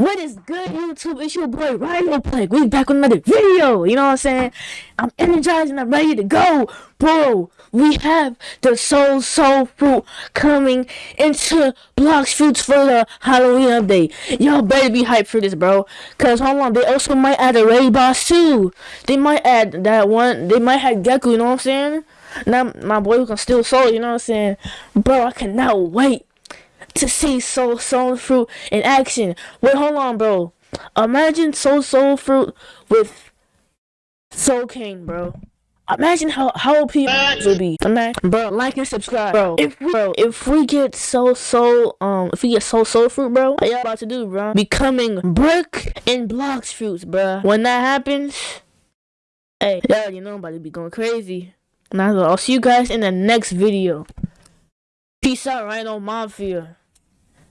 What is good, YouTube? It's your boy Rhino Plague. We back with another video. You know what I'm saying? I'm energized and I'm ready to go, bro. We have the Soul Soul Fruit coming into Blox Fruits for the Halloween update. Y'all better be hyped for this, bro. Cause hold on, they also might add a Ray boss too. They might add that one. They might have Gecko. You know what I'm saying? Now my boy can steal soul. You know what I'm saying, bro? I cannot wait to see Soul Soul Fruit in action. Wait, hold on, bro. Imagine Soul Soul Fruit with Soul King, bro. Imagine how how people will be. Imagine, bro. Like and subscribe, bro. If bro, if we get Soul Soul, um, if we get Soul Soul Fruit, bro, what y'all about to do, bro? Becoming brick and Blox Fruits, bro. When that happens, hey, y'all, you know, I'm about to be going crazy. Now I'll see you guys in the next video. Peace out, Rhino Mafia.